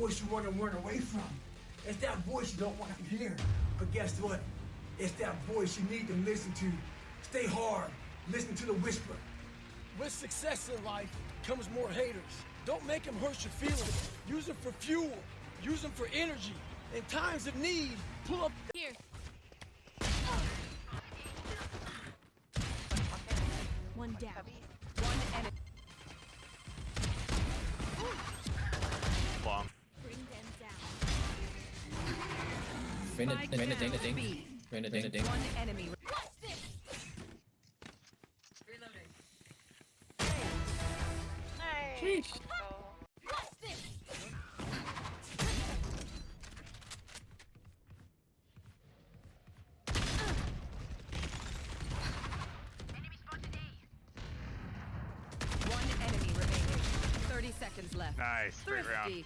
voice you want to run away from. It's that voice you don't want to hear. But guess what? It's that voice you need to listen to. Stay hard. Listen to the whisper. With success in life comes more haters. Don't make them hurt your feelings. Use them for fuel. Use them for energy. In times of need, pull up. Here. One down. One enemy. Rain the rain the ding the ding. Rain the ding the ding. One enemy. Reloading. Sheesh. Nice, Thrifty. great round.